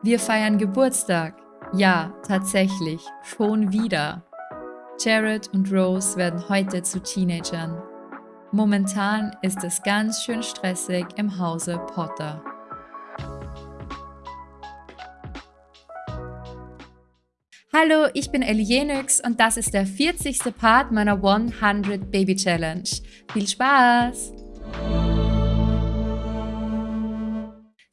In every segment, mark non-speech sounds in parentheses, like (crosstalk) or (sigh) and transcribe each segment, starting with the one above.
Wir feiern Geburtstag. Ja, tatsächlich. Schon wieder. Jared und Rose werden heute zu Teenagern. Momentan ist es ganz schön stressig im Hause Potter. Hallo, ich bin Ellie Jenix und das ist der 40. Part meiner 100 Baby Challenge. Viel Spaß!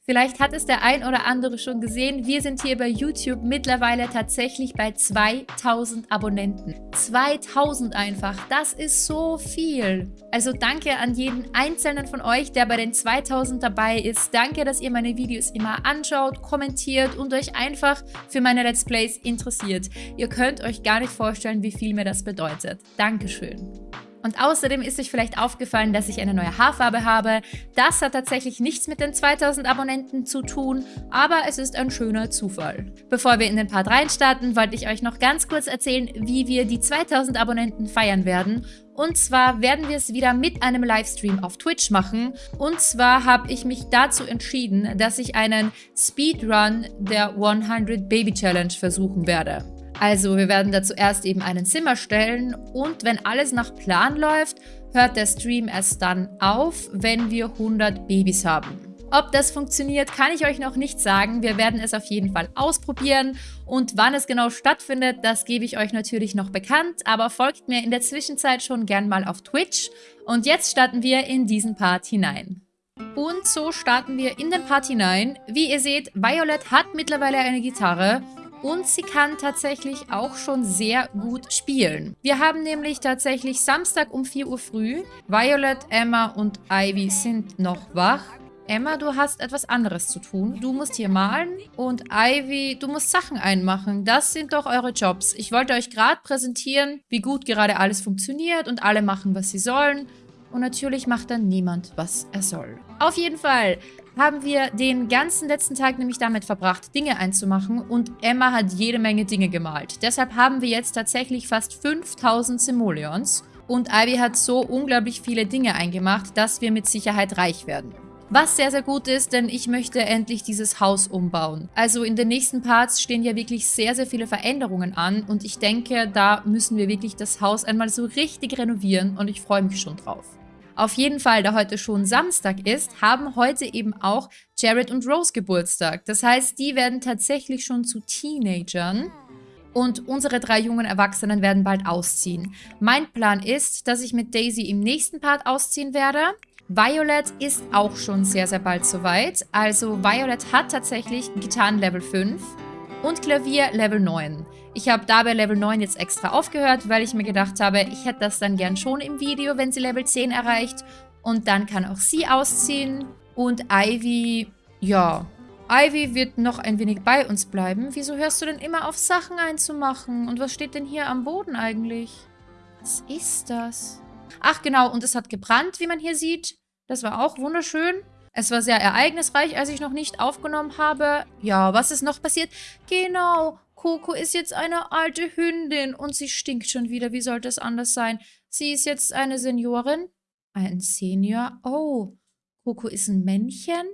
Vielleicht hat es der ein oder andere schon gesehen, wir sind hier bei YouTube mittlerweile tatsächlich bei 2000 Abonnenten. 2000 einfach, das ist so viel. Also danke an jeden einzelnen von euch, der bei den 2000 dabei ist. Danke, dass ihr meine Videos immer anschaut, kommentiert und euch einfach für meine Let's Plays interessiert. Ihr könnt euch gar nicht vorstellen, wie viel mir das bedeutet. Dankeschön. Und außerdem ist euch vielleicht aufgefallen, dass ich eine neue Haarfarbe habe. Das hat tatsächlich nichts mit den 2000 Abonnenten zu tun, aber es ist ein schöner Zufall. Bevor wir in den Part reinstarten, wollte ich euch noch ganz kurz erzählen, wie wir die 2000 Abonnenten feiern werden. Und zwar werden wir es wieder mit einem Livestream auf Twitch machen. Und zwar habe ich mich dazu entschieden, dass ich einen Speedrun der 100 Baby Challenge versuchen werde. Also wir werden da zuerst eben einen Zimmer stellen und wenn alles nach Plan läuft, hört der Stream erst dann auf, wenn wir 100 Babys haben. Ob das funktioniert, kann ich euch noch nicht sagen. Wir werden es auf jeden Fall ausprobieren. Und wann es genau stattfindet, das gebe ich euch natürlich noch bekannt. Aber folgt mir in der Zwischenzeit schon gern mal auf Twitch. Und jetzt starten wir in diesen Part hinein. Und so starten wir in den Part hinein. Wie ihr seht, Violet hat mittlerweile eine Gitarre und sie kann tatsächlich auch schon sehr gut spielen. Wir haben nämlich tatsächlich Samstag um 4 Uhr früh. Violet, Emma und Ivy sind noch wach. Emma, du hast etwas anderes zu tun. Du musst hier malen und Ivy, du musst Sachen einmachen. Das sind doch eure Jobs. Ich wollte euch gerade präsentieren, wie gut gerade alles funktioniert und alle machen, was sie sollen. Und natürlich macht dann niemand, was er soll. Auf jeden Fall haben wir den ganzen letzten Tag nämlich damit verbracht, Dinge einzumachen und Emma hat jede Menge Dinge gemalt. Deshalb haben wir jetzt tatsächlich fast 5000 Simoleons und Ivy hat so unglaublich viele Dinge eingemacht, dass wir mit Sicherheit reich werden. Was sehr, sehr gut ist, denn ich möchte endlich dieses Haus umbauen. Also in den nächsten Parts stehen ja wirklich sehr, sehr viele Veränderungen an und ich denke, da müssen wir wirklich das Haus einmal so richtig renovieren und ich freue mich schon drauf. Auf jeden Fall, da heute schon Samstag ist, haben heute eben auch Jared und Rose Geburtstag. Das heißt, die werden tatsächlich schon zu Teenagern. Und unsere drei jungen Erwachsenen werden bald ausziehen. Mein Plan ist, dass ich mit Daisy im nächsten Part ausziehen werde. Violet ist auch schon sehr, sehr bald soweit. Also Violet hat tatsächlich Gitarren Level 5 und Klavier Level 9. Ich habe dabei Level 9 jetzt extra aufgehört, weil ich mir gedacht habe, ich hätte das dann gern schon im Video, wenn sie Level 10 erreicht. Und dann kann auch sie ausziehen. Und Ivy, ja, Ivy wird noch ein wenig bei uns bleiben. Wieso hörst du denn immer auf, Sachen einzumachen? Und was steht denn hier am Boden eigentlich? Was ist das? Ach genau, und es hat gebrannt, wie man hier sieht. Das war auch wunderschön. Es war sehr ereignisreich, als ich noch nicht aufgenommen habe. Ja, was ist noch passiert? Genau, Coco ist jetzt eine alte Hündin und sie stinkt schon wieder. Wie sollte es anders sein? Sie ist jetzt eine Seniorin. Ein Senior? Oh, Coco ist ein Männchen?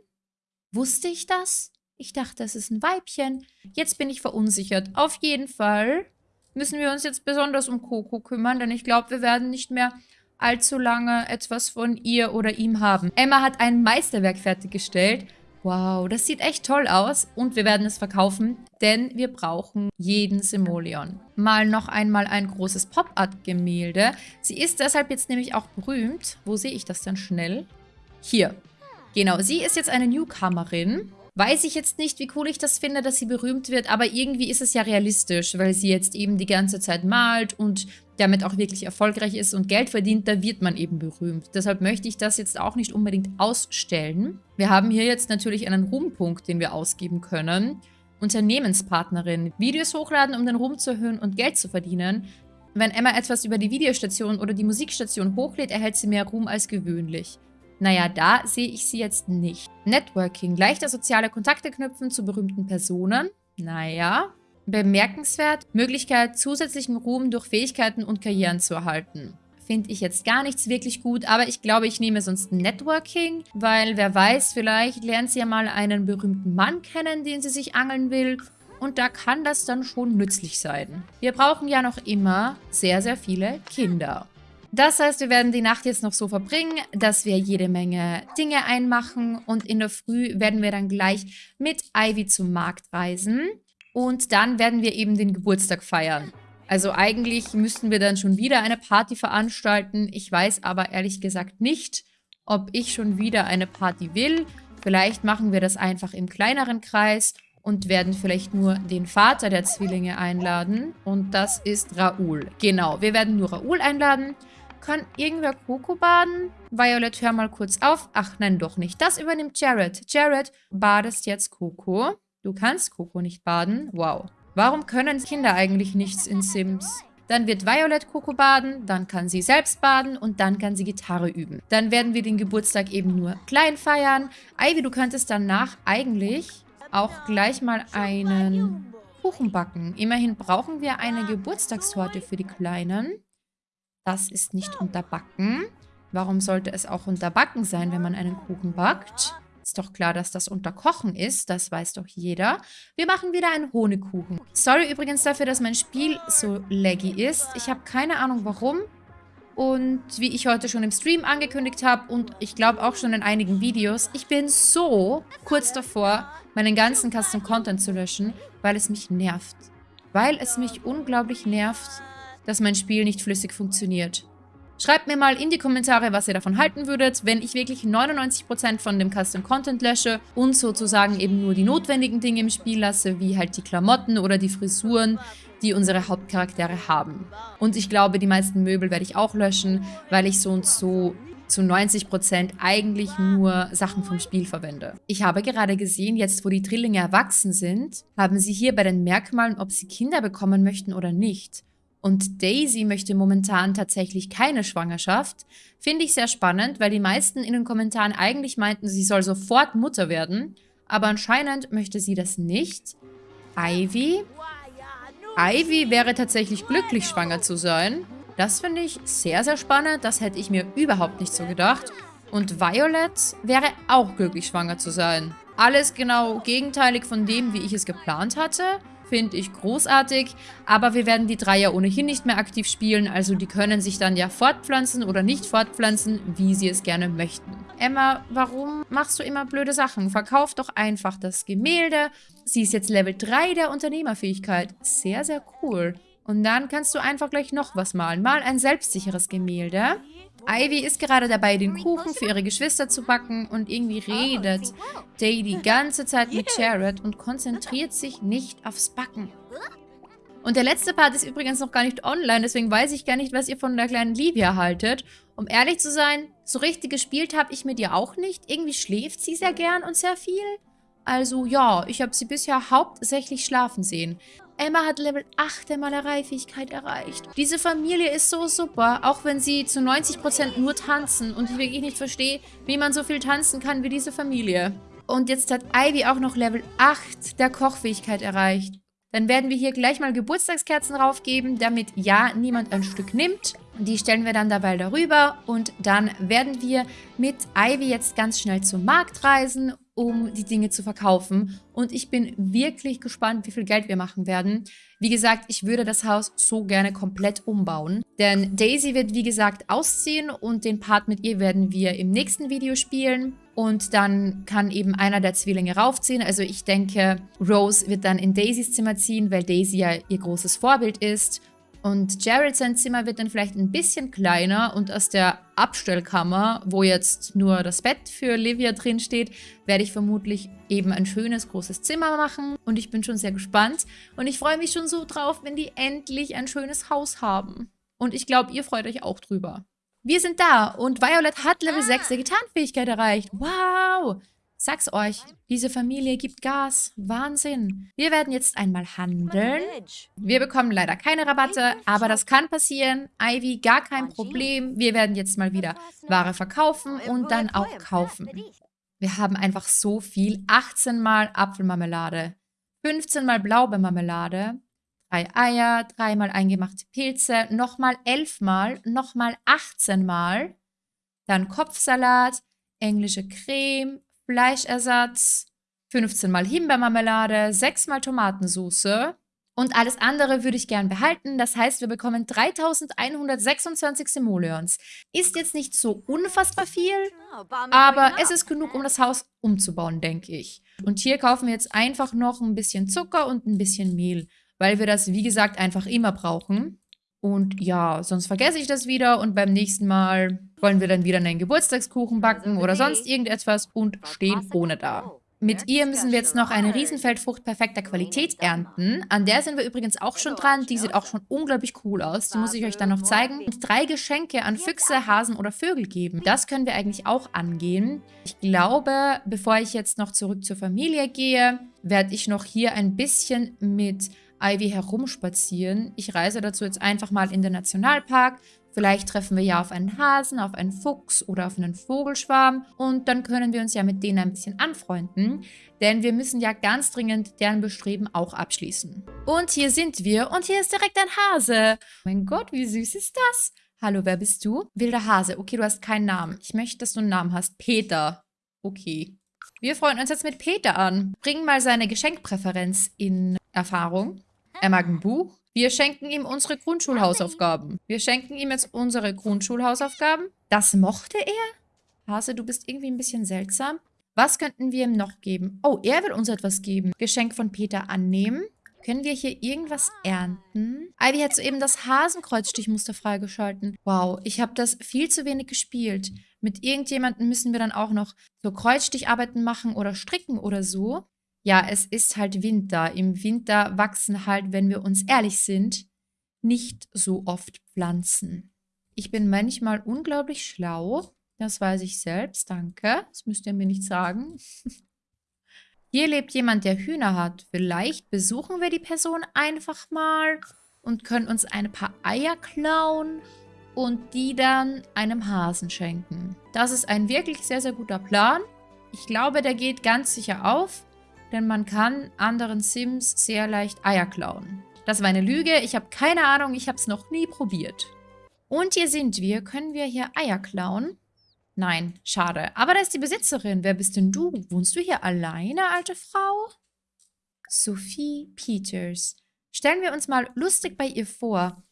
Wusste ich das? Ich dachte, es ist ein Weibchen. Jetzt bin ich verunsichert. Auf jeden Fall müssen wir uns jetzt besonders um Coco kümmern, denn ich glaube, wir werden nicht mehr allzu lange etwas von ihr oder ihm haben. Emma hat ein Meisterwerk fertiggestellt. Wow, das sieht echt toll aus und wir werden es verkaufen, denn wir brauchen jeden Simoleon. Mal noch einmal ein großes Pop-Art-Gemälde. Sie ist deshalb jetzt nämlich auch berühmt. Wo sehe ich das denn schnell? Hier. Genau, sie ist jetzt eine Newcomerin. Weiß ich jetzt nicht, wie cool ich das finde, dass sie berühmt wird, aber irgendwie ist es ja realistisch, weil sie jetzt eben die ganze Zeit malt und damit auch wirklich erfolgreich ist und Geld verdient, da wird man eben berühmt. Deshalb möchte ich das jetzt auch nicht unbedingt ausstellen. Wir haben hier jetzt natürlich einen Ruhmpunkt, den wir ausgeben können. Unternehmenspartnerin. Videos hochladen, um den Ruhm zu erhöhen und Geld zu verdienen. Wenn Emma etwas über die Videostation oder die Musikstation hochlädt, erhält sie mehr Ruhm als gewöhnlich. Naja, da sehe ich sie jetzt nicht. Networking. Leichter soziale Kontakte knüpfen zu berühmten Personen. Naja. Bemerkenswert. Möglichkeit, zusätzlichen Ruhm durch Fähigkeiten und Karrieren zu erhalten. finde ich jetzt gar nichts wirklich gut, aber ich glaube, ich nehme sonst Networking, weil wer weiß, vielleicht lernt sie ja mal einen berühmten Mann kennen, den sie sich angeln will und da kann das dann schon nützlich sein. Wir brauchen ja noch immer sehr, sehr viele Kinder. Das heißt, wir werden die Nacht jetzt noch so verbringen, dass wir jede Menge Dinge einmachen und in der Früh werden wir dann gleich mit Ivy zum Markt reisen und dann werden wir eben den Geburtstag feiern. Also eigentlich müssten wir dann schon wieder eine Party veranstalten. Ich weiß aber ehrlich gesagt nicht, ob ich schon wieder eine Party will. Vielleicht machen wir das einfach im kleineren Kreis und werden vielleicht nur den Vater der Zwillinge einladen. Und das ist Raoul. Genau, wir werden nur Raoul einladen. Kann irgendwer Coco baden? Violet, hör mal kurz auf. Ach, nein, doch nicht. Das übernimmt Jared. Jared, badest jetzt Coco. Du kannst Coco nicht baden. Wow. Warum können Kinder eigentlich nichts in Sims? Dann wird Violet Coco baden, dann kann sie selbst baden und dann kann sie Gitarre üben. Dann werden wir den Geburtstag eben nur klein feiern. Ivy, du könntest danach eigentlich auch gleich mal einen Kuchen backen. Immerhin brauchen wir eine Geburtstagstorte für die Kleinen. Das ist nicht unterbacken. Warum sollte es auch unterbacken sein, wenn man einen Kuchen backt? Ist doch klar, dass das unterkochen ist. Das weiß doch jeder. Wir machen wieder einen Honigkuchen. Sorry übrigens dafür, dass mein Spiel so laggy ist. Ich habe keine Ahnung warum. Und wie ich heute schon im Stream angekündigt habe und ich glaube auch schon in einigen Videos, ich bin so kurz davor, meinen ganzen Custom Content zu löschen, weil es mich nervt. Weil es mich unglaublich nervt, dass mein Spiel nicht flüssig funktioniert. Schreibt mir mal in die Kommentare, was ihr davon halten würdet, wenn ich wirklich 99% von dem Custom Content lösche und sozusagen eben nur die notwendigen Dinge im Spiel lasse, wie halt die Klamotten oder die Frisuren, die unsere Hauptcharaktere haben. Und ich glaube, die meisten Möbel werde ich auch löschen, weil ich so und so zu 90% eigentlich nur Sachen vom Spiel verwende. Ich habe gerade gesehen, jetzt wo die Drillinge erwachsen sind, haben sie hier bei den Merkmalen, ob sie Kinder bekommen möchten oder nicht und Daisy möchte momentan tatsächlich keine Schwangerschaft, finde ich sehr spannend, weil die meisten in den Kommentaren eigentlich meinten, sie soll sofort Mutter werden, aber anscheinend möchte sie das nicht. Ivy? Ivy wäre tatsächlich glücklich, schwanger zu sein. Das finde ich sehr, sehr spannend. Das hätte ich mir überhaupt nicht so gedacht. Und Violet wäre auch glücklich, schwanger zu sein. Alles genau gegenteilig von dem, wie ich es geplant hatte finde ich großartig. Aber wir werden die drei ja ohnehin nicht mehr aktiv spielen, also die können sich dann ja fortpflanzen oder nicht fortpflanzen, wie sie es gerne möchten. Emma, warum machst du immer blöde Sachen? Verkauf doch einfach das Gemälde. Sie ist jetzt Level 3 der Unternehmerfähigkeit. Sehr, sehr cool. Und dann kannst du einfach gleich noch was malen. Mal ein selbstsicheres Gemälde. Ivy ist gerade dabei, den Kuchen für ihre Geschwister zu backen und irgendwie redet Day die ganze Zeit mit Jared und konzentriert sich nicht aufs Backen. Und der letzte Part ist übrigens noch gar nicht online, deswegen weiß ich gar nicht, was ihr von der kleinen Livia haltet. Um ehrlich zu sein, so richtig gespielt habe ich mit ihr auch nicht. Irgendwie schläft sie sehr gern und sehr viel. Also ja, ich habe sie bisher hauptsächlich schlafen sehen. Emma hat Level 8 der Malereifähigkeit erreicht. Diese Familie ist so super, auch wenn sie zu 90% nur tanzen und ich wirklich nicht verstehe, wie man so viel tanzen kann wie diese Familie. Und jetzt hat Ivy auch noch Level 8 der Kochfähigkeit erreicht. Dann werden wir hier gleich mal Geburtstagskerzen raufgeben, damit ja niemand ein Stück nimmt. Die stellen wir dann dabei darüber und dann werden wir mit Ivy jetzt ganz schnell zum Markt reisen um die Dinge zu verkaufen. Und ich bin wirklich gespannt, wie viel Geld wir machen werden. Wie gesagt, ich würde das Haus so gerne komplett umbauen. Denn Daisy wird, wie gesagt, ausziehen und den Part mit ihr werden wir im nächsten Video spielen. Und dann kann eben einer der Zwillinge raufziehen. Also ich denke, Rose wird dann in Daisys Zimmer ziehen, weil Daisy ja ihr großes Vorbild ist. Und Jared sein Zimmer wird dann vielleicht ein bisschen kleiner und aus der Abstellkammer, wo jetzt nur das Bett für Livia drin steht, werde ich vermutlich eben ein schönes, großes Zimmer machen. Und ich bin schon sehr gespannt. Und ich freue mich schon so drauf, wenn die endlich ein schönes Haus haben. Und ich glaube, ihr freut euch auch drüber. Wir sind da und Violet hat Level 6 der Gitarrenfähigkeit erreicht. Wow! Sag's euch, diese Familie gibt Gas. Wahnsinn. Wir werden jetzt einmal handeln. Wir bekommen leider keine Rabatte, aber das kann passieren. Ivy, gar kein Problem. Wir werden jetzt mal wieder Ware verkaufen und dann auch kaufen. Wir haben einfach so viel. 18 mal Apfelmarmelade, 15 mal Blaubeermarmelade, drei Eier, dreimal eingemachte Pilze, nochmal elfmal, nochmal 18 Mal, dann Kopfsalat, englische Creme, Fleischersatz, 15 Mal Himbeermarmelade, 6 Mal Tomatensauce, und alles andere würde ich gern behalten. Das heißt, wir bekommen 3126 Simoleons. Ist jetzt nicht so unfassbar viel, aber es ist genug, um das Haus umzubauen, denke ich. Und hier kaufen wir jetzt einfach noch ein bisschen Zucker und ein bisschen Mehl, weil wir das, wie gesagt, einfach immer brauchen. Und ja, sonst vergesse ich das wieder und beim nächsten Mal wollen wir dann wieder einen Geburtstagskuchen backen oder sonst irgendetwas und stehen ohne da. Mit ihr müssen wir jetzt noch eine Riesenfeldfrucht perfekter Qualität ernten. An der sind wir übrigens auch schon dran. Die sieht auch schon unglaublich cool aus. Die muss ich euch dann noch zeigen. Und drei Geschenke an Füchse, Hasen oder Vögel geben. Das können wir eigentlich auch angehen. Ich glaube, bevor ich jetzt noch zurück zur Familie gehe, werde ich noch hier ein bisschen mit Ivy herumspazieren. Ich reise dazu jetzt einfach mal in den Nationalpark Vielleicht treffen wir ja auf einen Hasen, auf einen Fuchs oder auf einen Vogelschwarm und dann können wir uns ja mit denen ein bisschen anfreunden, denn wir müssen ja ganz dringend deren Bestreben auch abschließen. Und hier sind wir und hier ist direkt ein Hase. Mein Gott, wie süß ist das? Hallo, wer bist du? Wilder Hase. Okay, du hast keinen Namen. Ich möchte, dass du einen Namen hast. Peter. Okay. Wir freuen uns jetzt mit Peter an. Bring mal seine Geschenkpräferenz in Erfahrung. Er mag ein Buch. Wir schenken ihm unsere Grundschulhausaufgaben. Wir schenken ihm jetzt unsere Grundschulhausaufgaben. Das mochte er? Hase, du bist irgendwie ein bisschen seltsam. Was könnten wir ihm noch geben? Oh, er will uns etwas geben. Geschenk von Peter annehmen. Können wir hier irgendwas ernten? Ivy hat soeben das Hasenkreuzstichmuster freigeschalten. Wow, ich habe das viel zu wenig gespielt. Mit irgendjemandem müssen wir dann auch noch so Kreuzsticharbeiten machen oder stricken oder so ja, es ist halt Winter. Im Winter wachsen halt, wenn wir uns ehrlich sind, nicht so oft Pflanzen. Ich bin manchmal unglaublich schlau. Das weiß ich selbst, danke. Das müsst ihr mir nicht sagen. (laughs) Hier lebt jemand, der Hühner hat. Vielleicht besuchen wir die Person einfach mal und können uns ein paar Eier klauen und die dann einem Hasen schenken. Das ist ein wirklich sehr, sehr guter Plan. Ich glaube, der geht ganz sicher auf denn man kann anderen Sims sehr leicht Eier klauen. Das war eine Lüge, ich habe keine Ahnung, ich habe es noch nie probiert. Und hier sind wir. Können wir hier Eier klauen? Nein, schade. Aber da ist die Besitzerin. Wer bist denn du? Wohnst du hier alleine, alte Frau? Sophie Peters. Stellen wir uns mal lustig bei ihr vor.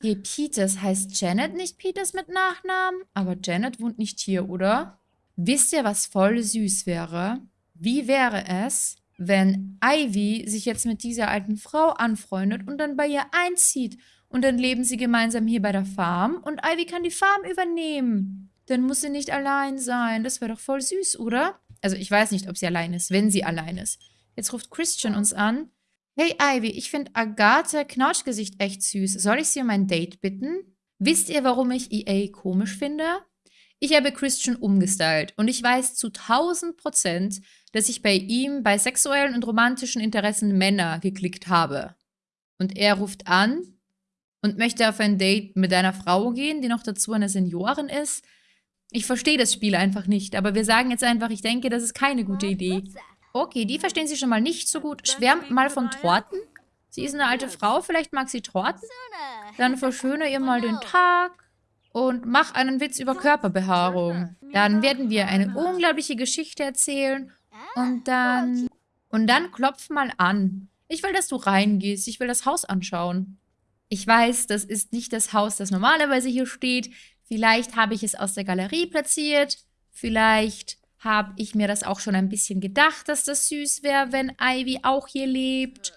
Hey, Peters heißt Janet nicht Peters mit Nachnamen? Aber Janet wohnt nicht hier, oder? Wisst ihr, was voll süß wäre? Wie wäre es, wenn Ivy sich jetzt mit dieser alten Frau anfreundet und dann bei ihr einzieht und dann leben sie gemeinsam hier bei der Farm und Ivy kann die Farm übernehmen. Dann muss sie nicht allein sein. Das wäre doch voll süß, oder? Also ich weiß nicht, ob sie allein ist, wenn sie allein ist. Jetzt ruft Christian uns an. Hey Ivy, ich finde Agathe Knautschgesicht echt süß. Soll ich sie um ein Date bitten? Wisst ihr, warum ich EA komisch finde? Ich habe Christian umgestylt und ich weiß zu 1000 Prozent, dass ich bei ihm bei sexuellen und romantischen Interessen Männer geklickt habe. Und er ruft an und möchte auf ein Date mit einer Frau gehen, die noch dazu eine Seniorin ist. Ich verstehe das Spiel einfach nicht, aber wir sagen jetzt einfach, ich denke, das ist keine gute Idee. Okay, die verstehen sie schon mal nicht so gut. Schwärmt mal von Torten. Sie ist eine alte Frau, vielleicht mag sie Torten. Dann verschöne ihr mal den Tag und mach einen Witz über Körperbehaarung. Dann werden wir eine unglaubliche Geschichte erzählen und dann... Und dann klopf mal an. Ich will, dass du reingehst. Ich will das Haus anschauen. Ich weiß, das ist nicht das Haus, das normalerweise hier steht. Vielleicht habe ich es aus der Galerie platziert. Vielleicht habe ich mir das auch schon ein bisschen gedacht, dass das süß wäre, wenn Ivy auch hier lebt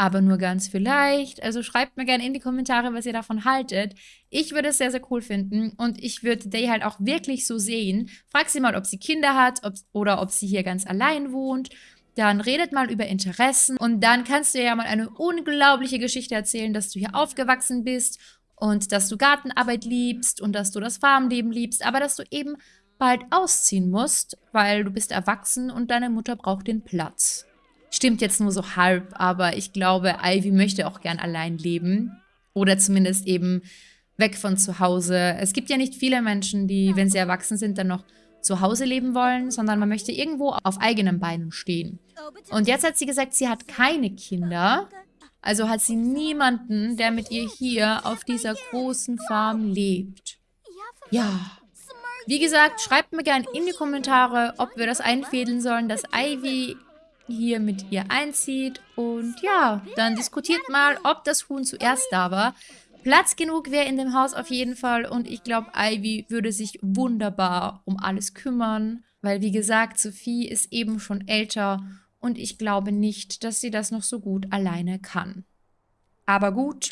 aber nur ganz vielleicht. Also schreibt mir gerne in die Kommentare, was ihr davon haltet. Ich würde es sehr, sehr cool finden und ich würde Day halt auch wirklich so sehen. Frag sie mal, ob sie Kinder hat ob, oder ob sie hier ganz allein wohnt. Dann redet mal über Interessen und dann kannst du ja mal eine unglaubliche Geschichte erzählen, dass du hier aufgewachsen bist und dass du Gartenarbeit liebst und dass du das Farmleben liebst, aber dass du eben bald ausziehen musst, weil du bist erwachsen und deine Mutter braucht den Platz. Stimmt jetzt nur so halb, aber ich glaube, Ivy möchte auch gern allein leben. Oder zumindest eben weg von zu Hause. Es gibt ja nicht viele Menschen, die, wenn sie erwachsen sind, dann noch zu Hause leben wollen, sondern man möchte irgendwo auf eigenen Beinen stehen. Und jetzt hat sie gesagt, sie hat keine Kinder. Also hat sie niemanden, der mit ihr hier auf dieser großen Farm lebt. Ja. Wie gesagt, schreibt mir gerne in die Kommentare, ob wir das einfädeln sollen, dass Ivy hier mit ihr einzieht. Und ja, dann diskutiert mal, ob das Huhn zuerst da war. Platz genug wäre in dem Haus auf jeden Fall. Und ich glaube, Ivy würde sich wunderbar um alles kümmern. Weil, wie gesagt, Sophie ist eben schon älter. Und ich glaube nicht, dass sie das noch so gut alleine kann. Aber gut,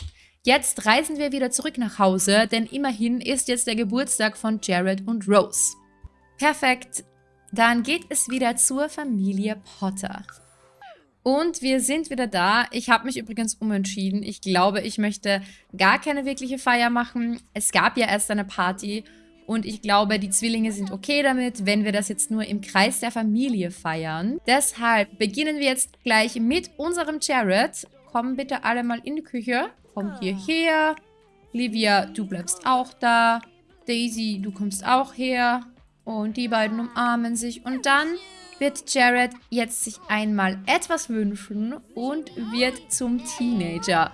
Jetzt reisen wir wieder zurück nach Hause, denn immerhin ist jetzt der Geburtstag von Jared und Rose. Perfekt, dann geht es wieder zur Familie Potter. Und wir sind wieder da. Ich habe mich übrigens umentschieden. Ich glaube, ich möchte gar keine wirkliche Feier machen. Es gab ja erst eine Party und ich glaube, die Zwillinge sind okay damit, wenn wir das jetzt nur im Kreis der Familie feiern. Deshalb beginnen wir jetzt gleich mit unserem Jared. Kommen bitte alle mal in die Küche. Komm hierher. Livia, du bleibst auch da. Daisy, du kommst auch her. Und die beiden umarmen sich. Und dann wird Jared jetzt sich einmal etwas wünschen und wird zum Teenager.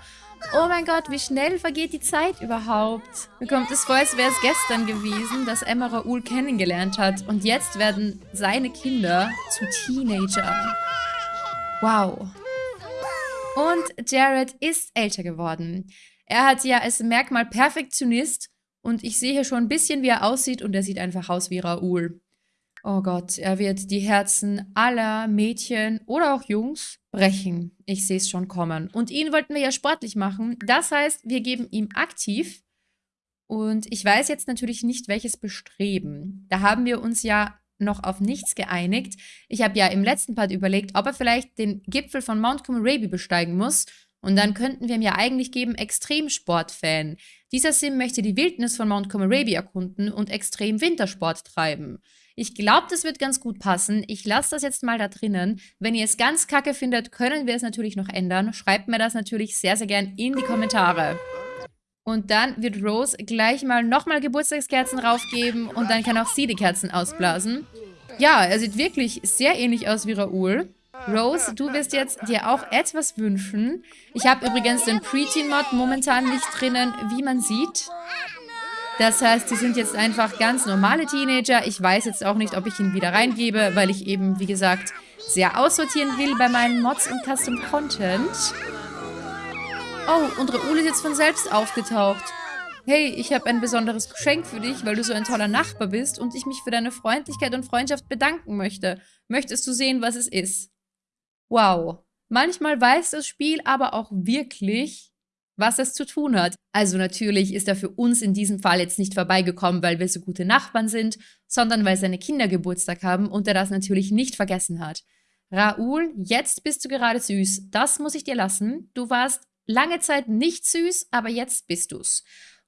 Oh mein Gott, wie schnell vergeht die Zeit überhaupt? Mir kommt es vor, als wäre es gestern gewesen, dass Emma Raoul kennengelernt hat. Und jetzt werden seine Kinder zu Teenagern. Wow. Und Jared ist älter geworden. Er hat ja als Merkmal Perfektionist und ich sehe hier schon ein bisschen, wie er aussieht und er sieht einfach aus wie Raoul. Oh Gott, er wird die Herzen aller Mädchen oder auch Jungs brechen. Ich sehe es schon kommen. Und ihn wollten wir ja sportlich machen. Das heißt, wir geben ihm aktiv. Und ich weiß jetzt natürlich nicht, welches Bestreben. Da haben wir uns ja noch auf nichts geeinigt. Ich habe ja im letzten Part überlegt, ob er vielleicht den Gipfel von Mount Comoraby besteigen muss. Und dann könnten wir ihm ja eigentlich geben Extremsport-Fan. Dieser Sim möchte die Wildnis von Mount Comoraby erkunden und extrem Wintersport treiben. Ich glaube, das wird ganz gut passen. Ich lasse das jetzt mal da drinnen. Wenn ihr es ganz kacke findet, können wir es natürlich noch ändern. Schreibt mir das natürlich sehr, sehr gern in die Kommentare. Und dann wird Rose gleich mal nochmal Geburtstagskerzen raufgeben und dann kann auch sie die Kerzen ausblasen. Ja, er sieht wirklich sehr ähnlich aus wie Raoul. Rose, du wirst jetzt dir auch etwas wünschen. Ich habe übrigens den Preteen-Mod momentan nicht drinnen, wie man sieht. Das heißt, sie sind jetzt einfach ganz normale Teenager. Ich weiß jetzt auch nicht, ob ich ihn wieder reingebe, weil ich eben, wie gesagt, sehr aussortieren will bei meinen Mods und Custom Content. Oh, und Raoul ist jetzt von selbst aufgetaucht. Hey, ich habe ein besonderes Geschenk für dich, weil du so ein toller Nachbar bist und ich mich für deine Freundlichkeit und Freundschaft bedanken möchte. Möchtest du sehen, was es ist? Wow. Manchmal weiß das Spiel aber auch wirklich, was es zu tun hat. Also natürlich ist er für uns in diesem Fall jetzt nicht vorbeigekommen, weil wir so gute Nachbarn sind, sondern weil seine Kinder Geburtstag haben und er das natürlich nicht vergessen hat. Raoul, jetzt bist du gerade süß. Das muss ich dir lassen. Du warst Lange Zeit nicht süß, aber jetzt bist du's.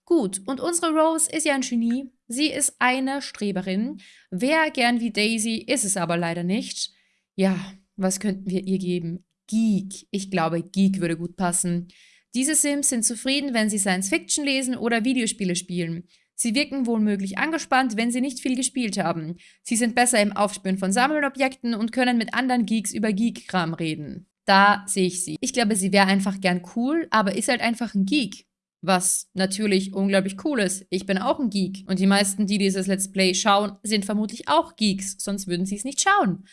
Gut, und unsere Rose ist ja ein Genie. Sie ist eine Streberin. Wer gern wie Daisy, ist es aber leider nicht. Ja, was könnten wir ihr geben? Geek. Ich glaube, Geek würde gut passen. Diese Sims sind zufrieden, wenn sie Science-Fiction lesen oder Videospiele spielen. Sie wirken wohlmöglich angespannt, wenn sie nicht viel gespielt haben. Sie sind besser im Aufspüren von Sammelobjekten und können mit anderen Geeks über Geek-Kram reden. Da sehe ich sie. Ich glaube, sie wäre einfach gern cool, aber ist halt einfach ein Geek. Was natürlich unglaublich cool ist. Ich bin auch ein Geek. Und die meisten, die dieses Let's Play schauen, sind vermutlich auch Geeks. Sonst würden sie es nicht schauen.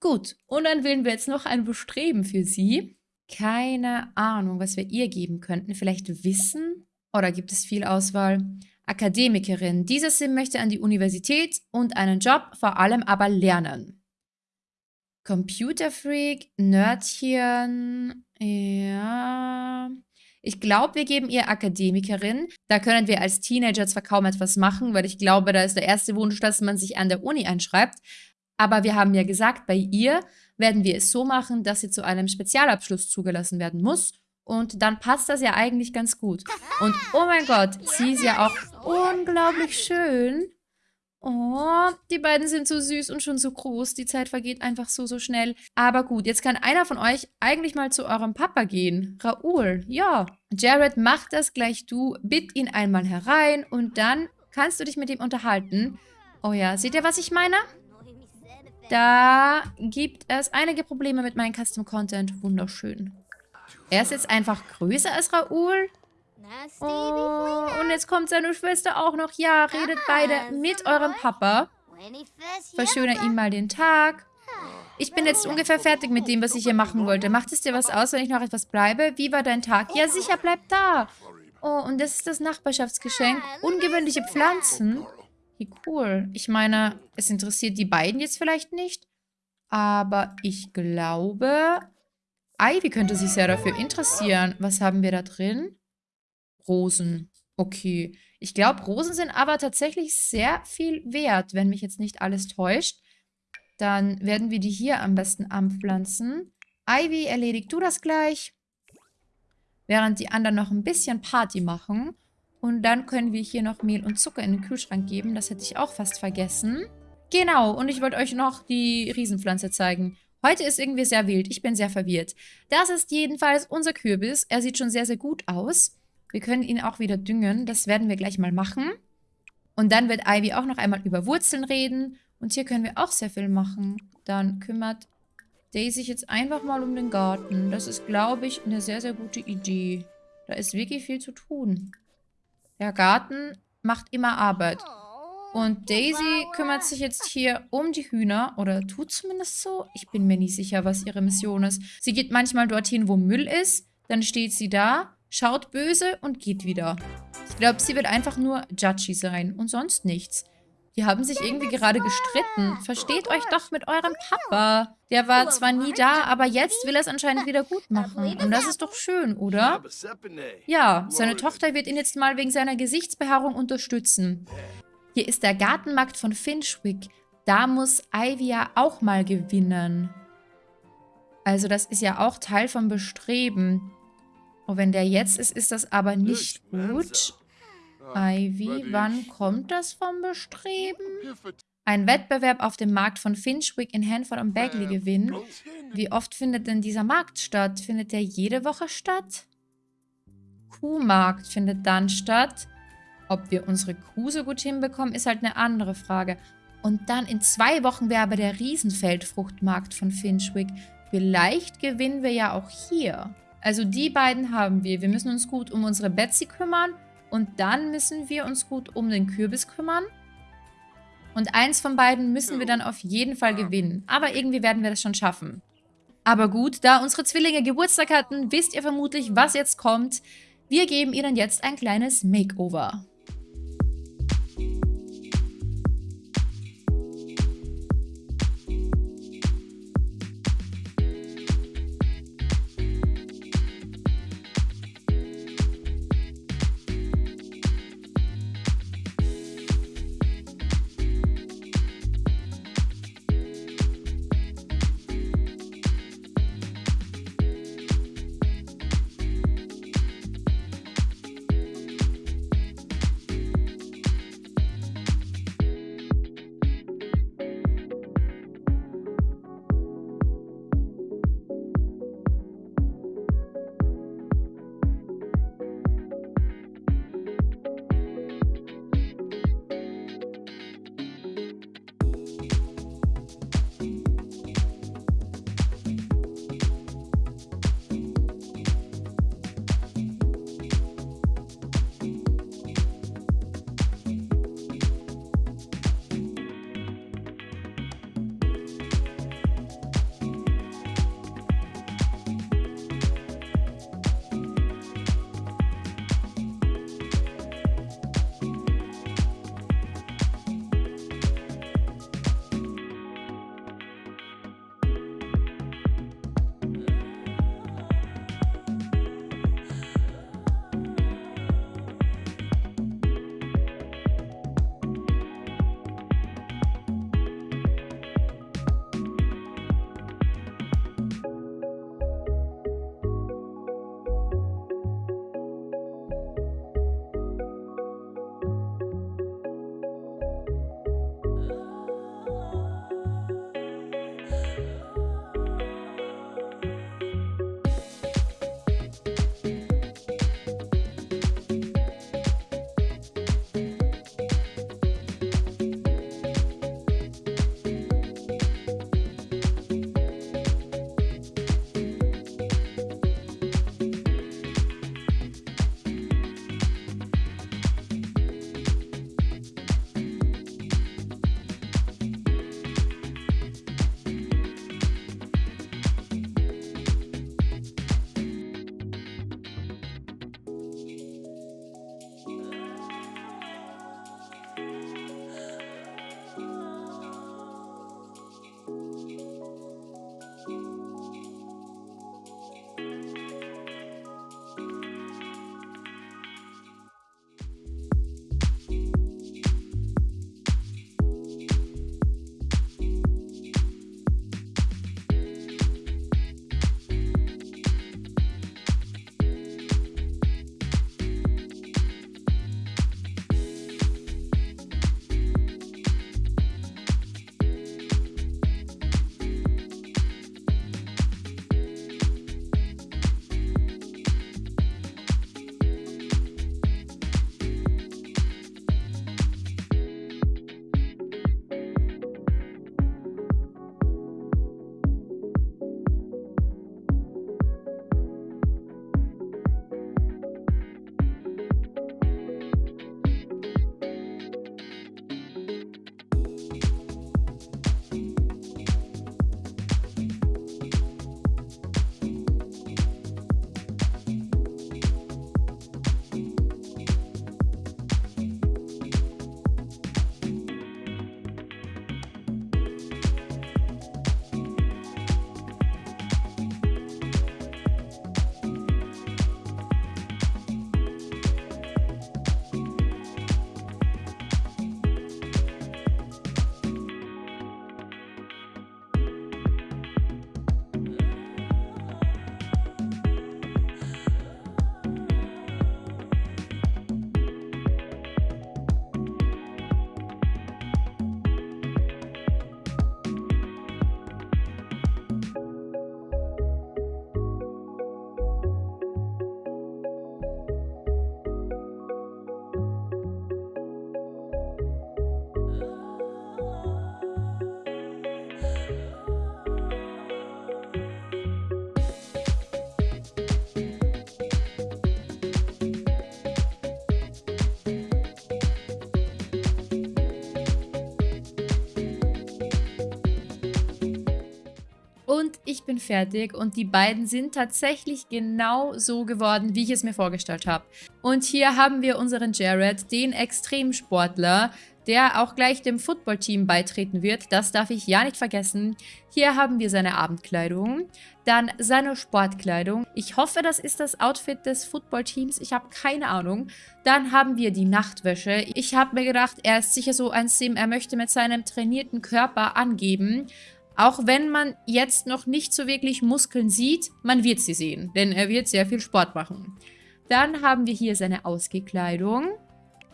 Gut, und dann wählen wir jetzt noch ein Bestreben für sie. Keine Ahnung, was wir ihr geben könnten. Vielleicht Wissen? Oder gibt es viel Auswahl? Akademikerin. Dieser Sim möchte an die Universität und einen Job, vor allem aber lernen. Computerfreak, Nerdchen, ja. Ich glaube, wir geben ihr Akademikerin. Da können wir als Teenager zwar kaum etwas machen, weil ich glaube, da ist der erste Wunsch, dass man sich an der Uni einschreibt. Aber wir haben ja gesagt, bei ihr werden wir es so machen, dass sie zu einem Spezialabschluss zugelassen werden muss. Und dann passt das ja eigentlich ganz gut. Und oh mein Gott, sie ist ja auch unglaublich schön. Oh, die beiden sind so süß und schon so groß. Die Zeit vergeht einfach so, so schnell. Aber gut, jetzt kann einer von euch eigentlich mal zu eurem Papa gehen. Raoul, ja. Jared, mach das gleich du. Bitt ihn einmal herein und dann kannst du dich mit ihm unterhalten. Oh ja, seht ihr, was ich meine? Da gibt es einige Probleme mit meinem Custom Content. Wunderschön. Er ist jetzt einfach größer als Raoul. Oh, und jetzt kommt seine Schwester auch noch. Ja, redet beide mit eurem Papa. Verschöner ihm mal den Tag. Ich bin jetzt ungefähr fertig mit dem, was ich hier machen wollte. Macht es dir was aus, wenn ich noch etwas bleibe? Wie war dein Tag? Ja, sicher, bleib da. Oh, und das ist das Nachbarschaftsgeschenk. Ungewöhnliche Pflanzen. Wie cool. Ich meine, es interessiert die beiden jetzt vielleicht nicht. Aber ich glaube, Ivy könnte sich sehr dafür interessieren. Was haben wir da drin? Rosen. Okay. Ich glaube, Rosen sind aber tatsächlich sehr viel wert, wenn mich jetzt nicht alles täuscht. Dann werden wir die hier am besten anpflanzen. Ivy, erledigt du das gleich. Während die anderen noch ein bisschen Party machen. Und dann können wir hier noch Mehl und Zucker in den Kühlschrank geben. Das hätte ich auch fast vergessen. Genau, und ich wollte euch noch die Riesenpflanze zeigen. Heute ist irgendwie sehr wild. Ich bin sehr verwirrt. Das ist jedenfalls unser Kürbis. Er sieht schon sehr, sehr gut aus. Wir können ihn auch wieder düngen. Das werden wir gleich mal machen. Und dann wird Ivy auch noch einmal über Wurzeln reden. Und hier können wir auch sehr viel machen. Dann kümmert Daisy sich jetzt einfach mal um den Garten. Das ist, glaube ich, eine sehr, sehr gute Idee. Da ist wirklich viel zu tun. Der Garten macht immer Arbeit. Und Daisy kümmert sich jetzt hier um die Hühner. Oder tut zumindest so. Ich bin mir nicht sicher, was ihre Mission ist. Sie geht manchmal dorthin, wo Müll ist. Dann steht sie da, schaut böse und geht wieder. Ich glaube, sie wird einfach nur judgy sein und sonst nichts. Die haben sich irgendwie gerade gestritten. Versteht euch doch mit eurem Papa. Der war zwar nie da, aber jetzt will er es anscheinend wieder gut machen. Und das ist doch schön, oder? Ja, seine Tochter wird ihn jetzt mal wegen seiner Gesichtsbehaarung unterstützen. Hier ist der Gartenmarkt von Finchwick. Da muss Ivy ja auch mal gewinnen. Also das ist ja auch Teil vom Bestreben. Und wenn der jetzt ist, ist das aber nicht gut. Ivy, wann kommt das vom Bestreben? Ein Wettbewerb auf dem Markt von Finchwick in Hanford und Bagley gewinnen. Wie oft findet denn dieser Markt statt? Findet der jede Woche statt? Kuhmarkt findet dann statt. Ob wir unsere Kuh so gut hinbekommen, ist halt eine andere Frage. Und dann in zwei Wochen wäre aber der Riesenfeldfruchtmarkt von Finchwick. Vielleicht gewinnen wir ja auch hier. Also die beiden haben wir. Wir müssen uns gut um unsere Betsy kümmern und dann müssen wir uns gut um den Kürbis kümmern. Und eins von beiden müssen wir dann auf jeden Fall gewinnen. Aber irgendwie werden wir das schon schaffen. Aber gut, da unsere Zwillinge Geburtstag hatten, wisst ihr vermutlich, was jetzt kommt. Wir geben ihnen jetzt ein kleines Makeover. Ich bin fertig und die beiden sind tatsächlich genau so geworden, wie ich es mir vorgestellt habe. Und hier haben wir unseren Jared, den Extremsportler, der auch gleich dem Footballteam beitreten wird. Das darf ich ja nicht vergessen. Hier haben wir seine Abendkleidung, dann seine Sportkleidung. Ich hoffe, das ist das Outfit des Footballteams. Ich habe keine Ahnung. Dann haben wir die Nachtwäsche. Ich habe mir gedacht, er ist sicher so ein Sim. Er möchte mit seinem trainierten Körper angeben. Auch wenn man jetzt noch nicht so wirklich Muskeln sieht, man wird sie sehen, denn er wird sehr viel Sport machen. Dann haben wir hier seine Ausgekleidung.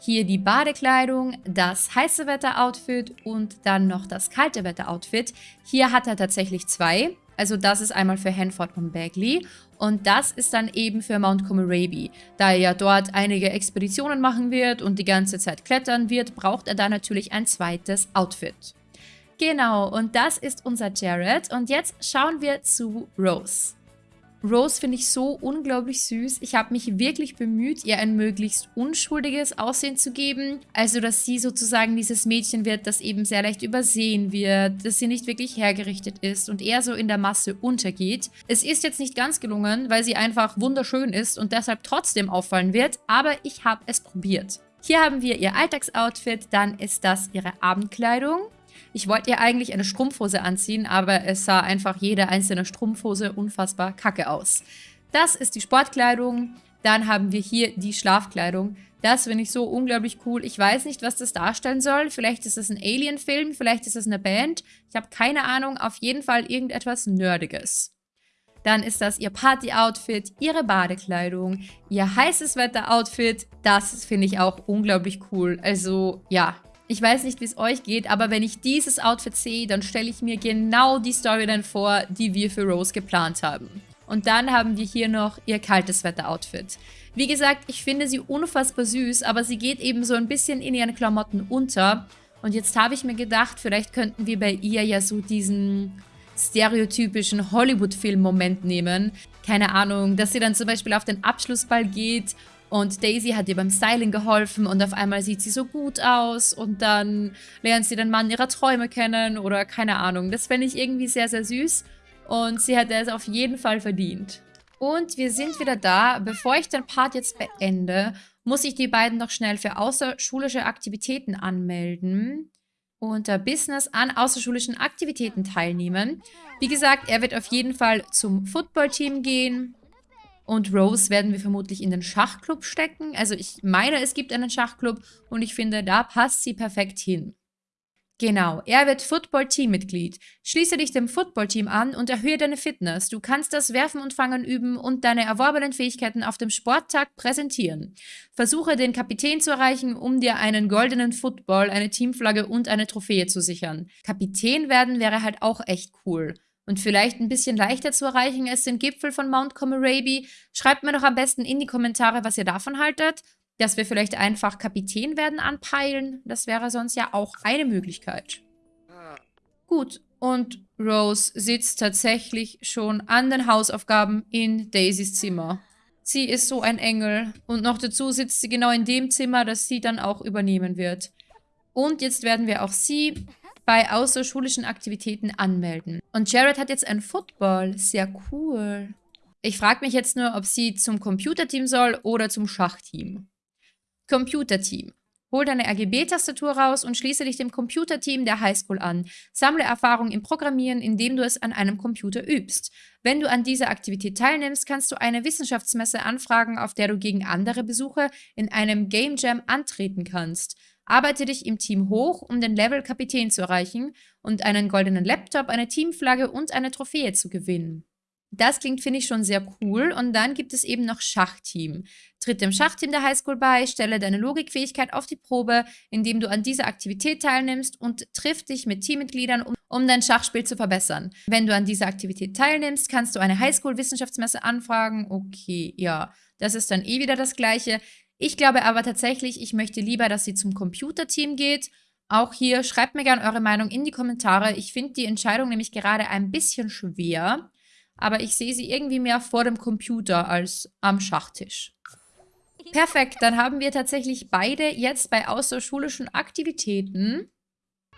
Hier die Badekleidung, das heiße Wetter-Outfit und dann noch das kalte Wetter-Outfit. Hier hat er tatsächlich zwei. Also das ist einmal für Hanford und Bagley und das ist dann eben für Mount Comoraby. Da er ja dort einige Expeditionen machen wird und die ganze Zeit klettern wird, braucht er da natürlich ein zweites Outfit. Genau, und das ist unser Jared und jetzt schauen wir zu Rose. Rose finde ich so unglaublich süß. Ich habe mich wirklich bemüht, ihr ein möglichst unschuldiges Aussehen zu geben. Also, dass sie sozusagen dieses Mädchen wird, das eben sehr leicht übersehen wird, dass sie nicht wirklich hergerichtet ist und eher so in der Masse untergeht. Es ist jetzt nicht ganz gelungen, weil sie einfach wunderschön ist und deshalb trotzdem auffallen wird, aber ich habe es probiert. Hier haben wir ihr Alltagsoutfit, dann ist das ihre Abendkleidung. Ich wollte ihr eigentlich eine Strumpfhose anziehen, aber es sah einfach jede einzelne Strumpfhose unfassbar kacke aus. Das ist die Sportkleidung. Dann haben wir hier die Schlafkleidung. Das finde ich so unglaublich cool. Ich weiß nicht, was das darstellen soll. Vielleicht ist es ein Alien-Film, vielleicht ist es eine Band. Ich habe keine Ahnung. Auf jeden Fall irgendetwas Nerdiges. Dann ist das ihr Party-Outfit, ihre Badekleidung, ihr heißes Wetter-Outfit. Das finde ich auch unglaublich cool. Also ja, ich weiß nicht, wie es euch geht, aber wenn ich dieses Outfit sehe, dann stelle ich mir genau die Storyline vor, die wir für Rose geplant haben. Und dann haben wir hier noch ihr kaltes Wetter-Outfit. Wie gesagt, ich finde sie unfassbar süß, aber sie geht eben so ein bisschen in ihren Klamotten unter. Und jetzt habe ich mir gedacht, vielleicht könnten wir bei ihr ja so diesen stereotypischen Hollywood-Film-Moment nehmen. Keine Ahnung, dass sie dann zum Beispiel auf den Abschlussball geht und Daisy hat ihr beim Styling geholfen und auf einmal sieht sie so gut aus und dann lernt sie den Mann ihrer Träume kennen oder keine Ahnung. Das fände ich irgendwie sehr, sehr süß und sie hätte es auf jeden Fall verdient. Und wir sind wieder da. Bevor ich den Part jetzt beende, muss ich die beiden noch schnell für außerschulische Aktivitäten anmelden unter Business an außerschulischen Aktivitäten teilnehmen. Wie gesagt, er wird auf jeden Fall zum Footballteam gehen. Und Rose werden wir vermutlich in den Schachclub stecken. Also ich meine, es gibt einen Schachclub und ich finde, da passt sie perfekt hin. Genau, er wird Football-Team-Mitglied. Schließe dich dem Football-Team an und erhöhe deine Fitness. Du kannst das Werfen und Fangen üben und deine erworbenen Fähigkeiten auf dem Sporttag präsentieren. Versuche den Kapitän zu erreichen, um dir einen goldenen Football, eine Teamflagge und eine Trophäe zu sichern. Kapitän werden wäre halt auch echt cool und vielleicht ein bisschen leichter zu erreichen ist den Gipfel von Mount Comoraby. Schreibt mir doch am besten in die Kommentare, was ihr davon haltet. Dass wir vielleicht einfach Kapitän werden anpeilen. Das wäre sonst ja auch eine Möglichkeit. Gut, und Rose sitzt tatsächlich schon an den Hausaufgaben in Daisys Zimmer. Sie ist so ein Engel. Und noch dazu sitzt sie genau in dem Zimmer, das sie dann auch übernehmen wird. Und jetzt werden wir auch sie bei außerschulischen Aktivitäten anmelden. Und Jared hat jetzt ein Football. Sehr cool. Ich frage mich jetzt nur, ob sie zum Computerteam soll oder zum Schachteam. Computerteam. Hol deine RGB-Tastatur raus und schließe dich dem Computerteam der Highschool an. Sammle Erfahrung im Programmieren, indem du es an einem Computer übst. Wenn du an dieser Aktivität teilnimmst, kannst du eine Wissenschaftsmesse anfragen, auf der du gegen andere Besucher in einem Game Jam antreten kannst. Arbeite dich im Team hoch, um den Level Kapitän zu erreichen und einen goldenen Laptop, eine Teamflagge und eine Trophäe zu gewinnen. Das klingt, finde ich, schon sehr cool. Und dann gibt es eben noch Schachteam. Tritt dem Schachteam der Highschool bei, stelle deine Logikfähigkeit auf die Probe, indem du an dieser Aktivität teilnimmst und triff dich mit Teammitgliedern, um, um dein Schachspiel zu verbessern. Wenn du an dieser Aktivität teilnimmst, kannst du eine Highschool-Wissenschaftsmesse anfragen. Okay, ja, das ist dann eh wieder das Gleiche. Ich glaube aber tatsächlich, ich möchte lieber, dass sie zum Computerteam geht. Auch hier, schreibt mir gerne eure Meinung in die Kommentare. Ich finde die Entscheidung nämlich gerade ein bisschen schwer. Aber ich sehe sie irgendwie mehr vor dem Computer als am Schachtisch. (laughs) Perfekt, dann haben wir tatsächlich beide jetzt bei außerschulischen Aktivitäten.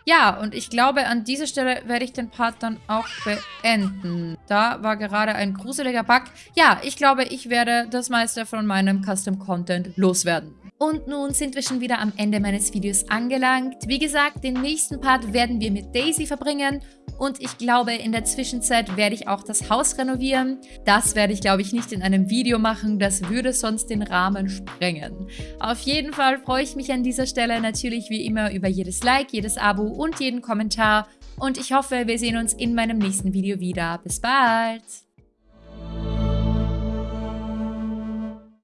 Ja, und ich glaube, an dieser Stelle werde ich den Part dann auch beenden. Da war gerade ein gruseliger Bug. Ja, ich glaube, ich werde das meiste von meinem Custom Content loswerden. Und nun sind wir schon wieder am Ende meines Videos angelangt. Wie gesagt, den nächsten Part werden wir mit Daisy verbringen und ich glaube, in der Zwischenzeit werde ich auch das Haus renovieren. Das werde ich, glaube ich, nicht in einem Video machen. Das würde sonst den Rahmen sprengen. Auf jeden Fall freue ich mich an dieser Stelle natürlich wie immer über jedes Like, jedes Abo und jeden Kommentar. Und ich hoffe, wir sehen uns in meinem nächsten Video wieder. Bis bald!